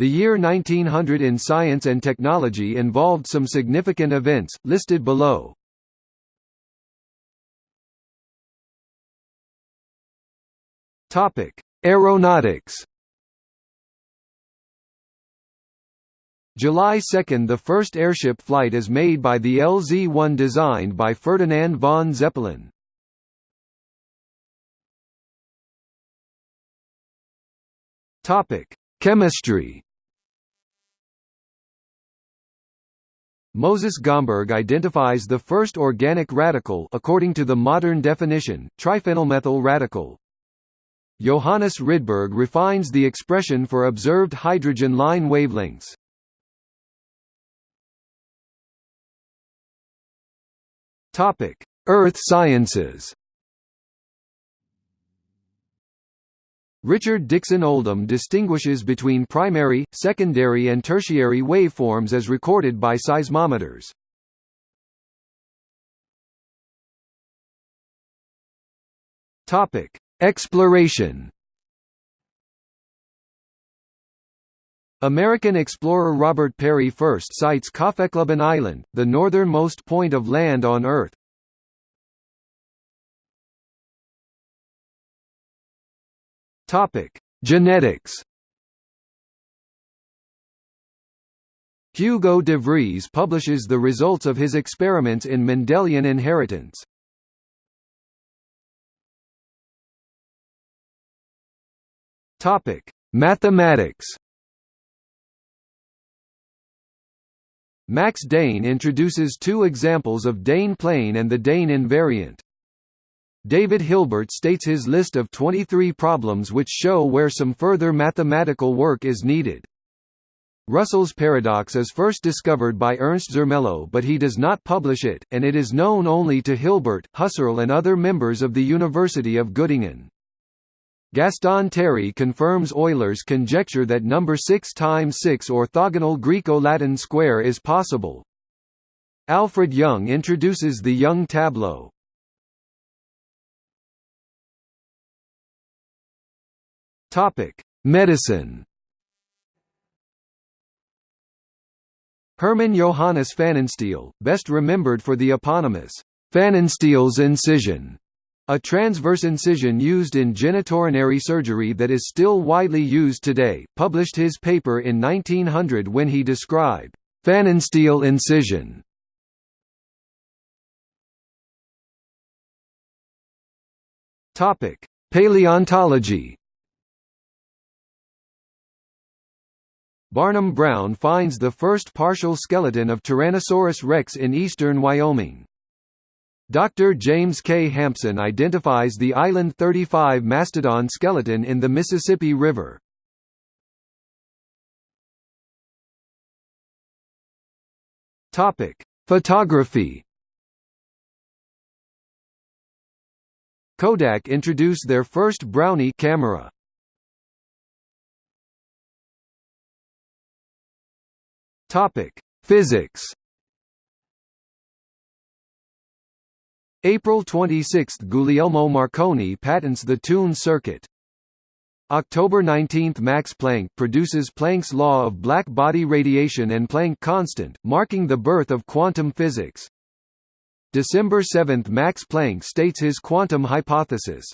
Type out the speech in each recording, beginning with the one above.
The year 1900 in science and technology involved some significant events, listed below. Aeronautics July 2 – The first airship flight is made by the LZ-1 designed by Ferdinand von Zeppelin. Chemistry Moses Gomberg identifies the first organic radical according to the modern definition, triphenylmethyl radical. Johannes Rydberg refines the expression for observed hydrogen line wavelengths. Earth sciences Richard Dixon Oldham distinguishes between primary, secondary and tertiary waveforms as recorded by seismometers. Exploration American explorer Robert Peary first sights Kaffeklubben Island, the northernmost point of land on Earth, Topic: Genetics. Hugo de Vries publishes the results of his experiments in Mendelian inheritance. Topic: Mathematics. Max Dehn introduces two examples of Dehn plane and the Dehn invariant. David Hilbert states his list of 23 problems which show where some further mathematical work is needed. Russell's paradox is first discovered by Ernst Zermelo but he does not publish it, and it is known only to Hilbert, Husserl and other members of the University of Göttingen. Gaston Tarry confirms Euler's conjecture that number 6 times 6 orthogonal Greco-Latin square is possible. Alfred Young introduces the Young tableau. Topic: Medicine. Hermann Johannes Pfannenstiel, best remembered for the eponymous Pfannenstiel's incision, a transverse incision used in genitourinary surgery that is still widely used today, published his paper in 1900 when he described Pfannenstiel incision. Topic: Paleontology. Barnum Brown finds the first partial skeleton of Tyrannosaurus rex in eastern Wyoming. Dr. James K. Hampson identifies the Island 35 mastodon skeleton in the Mississippi River. Photography Kodak introduced their first Brownie camera. Topic: Physics. April 26 – Guglielmo Marconi patents the tuned circuit. October 19 – Max Planck produces Planck's law of black body radiation and Planck constant, marking the birth of quantum physics. December 7 – Max Planck states his quantum hypothesis.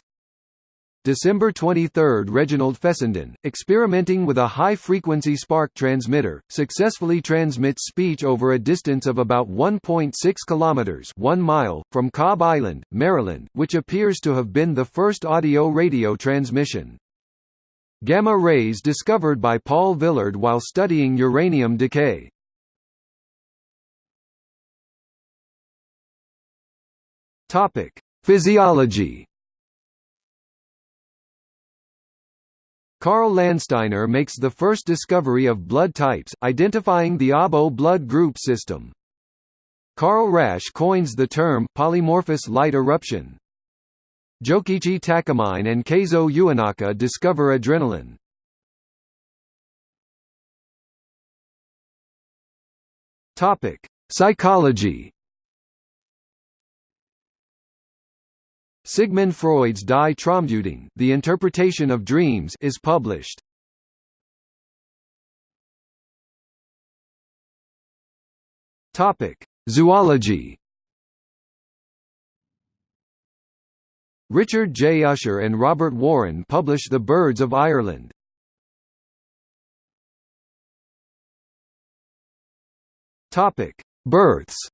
December 23 – Reginald Fessenden, experimenting with a high-frequency spark transmitter, successfully transmits speech over a distance of about 1.6 km 1 mile, from Cobb Island, Maryland, which appears to have been the first audio-radio transmission. Gamma rays discovered by Paul Villard while studying uranium decay. Physiology Karl Landsteiner makes the first discovery of blood types, identifying the ABO blood group system. Karl Rasch coins the term polymorphous light eruption. Jokichi Takamine and Keizo Uenaka discover adrenaline. Topic: Psychology Sigmund Freud's Die Traumdeutung, The Interpretation of Dreams, is published. Topic: Zoology. Richard J. Usher and Robert Warren publish The Birds of Ireland. Topic: Births.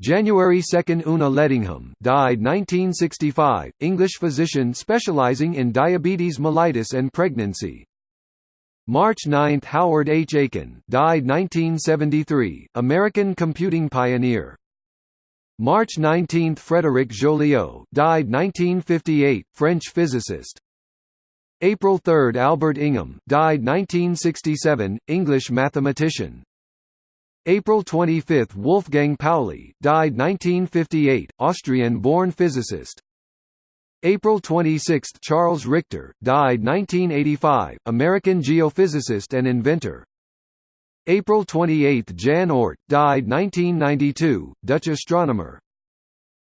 January 2 – Una Lettingham died 1965, English physician specializing in diabetes mellitus and pregnancy. March 9 – Howard H. Aiken died 1973, American computing pioneer. March 19 – Frédéric Joliot died 1958, French physicist. April 3 – Albert Ingham died 1967, English mathematician. April 25 – Wolfgang Pauli died 1958, Austrian-born physicist. April 26 – Charles Richter died 1985, American geophysicist and inventor. April 28 – Jan Oort died 1992, Dutch astronomer.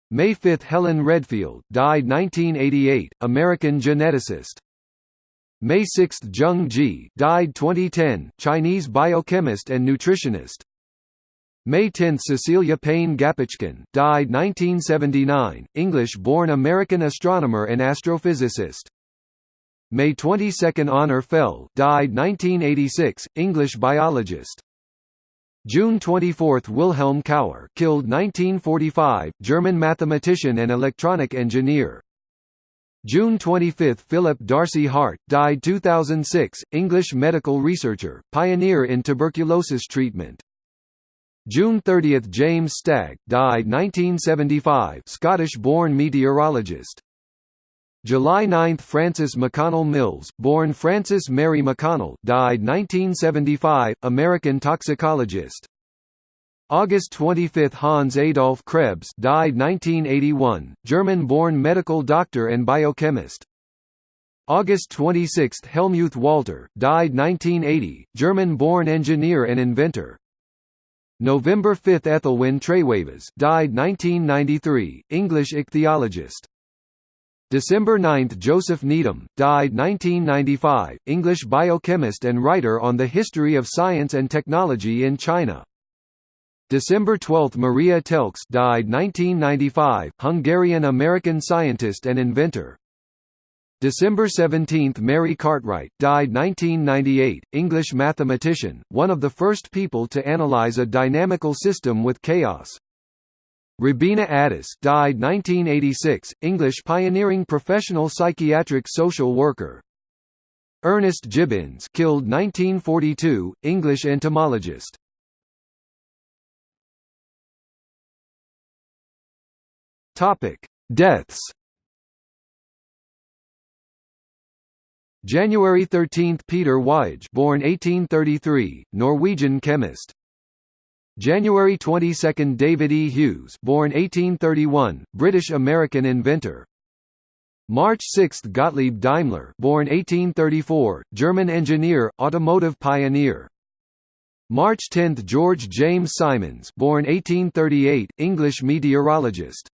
May 5 – Helen Redfield died 1988, American geneticist. May 6 – Zheng Ji died 2010, Chinese biochemist and nutritionist. May 10 Cecilia Payne Gaposchkin died 1979, English-born American astronomer and astrophysicist. May 22 Honor Fell died 1986, English biologist. June 24 Wilhelm Cauer killed 1945, German mathematician and electronic engineer. June 25 Philip D'Arcy Hart died 2006, English medical researcher, pioneer in tuberculosis treatment. June 30 – James Stagg died 1975 Scottish-born meteorologist. July 9 – Frances McConnell Mills, born Frances Mary McConnell died 1975, American toxicologist. August 25 – Hans Adolf Krebs died 1981, German-born medical doctor and biochemist. August 26 – Helmuth Walter died 1980, German-born engineer and inventor. November 5 Ethelwyn Trewavas died 1993, English ichthyologist. December 9 Joseph Needham, died 1995, English biochemist and writer on the history of science and technology in China. December 12 Maria Telkes died 1995, Hungarian-American scientist and inventor. December 17 – Mary Cartwright died 1998, English mathematician, one of the first people to analyze a dynamical system with chaos. Robina Addis died 1986, English pioneering professional psychiatric social worker. Ernest Gibbins killed 1942, English entomologist. Topic: Deaths January 13 – Peter Waage born 1833, Norwegian chemist. January 22 – David E. Hughes born 1831, British-American inventor. March 6 – Gottlieb Daimler born 1834, German engineer, automotive pioneer. March 10 – George James Symons born 1838, English meteorologist.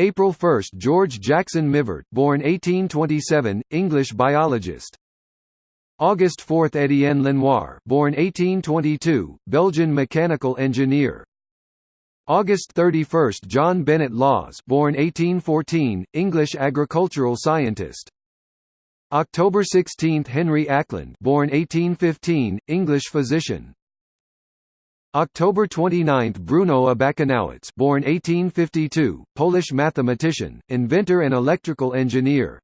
April 1 – George Jackson Mivart born 1827, English biologist. August 4 – Étienne Lenoir born 1822, Belgian mechanical engineer. August 31 – John Bennet Lawes born 1814, English agricultural scientist. October 16 – Henry Acland born 1815, English physician. October 29 – Bruno Abakanowicz born 1852, Polish mathematician, inventor and electrical engineer.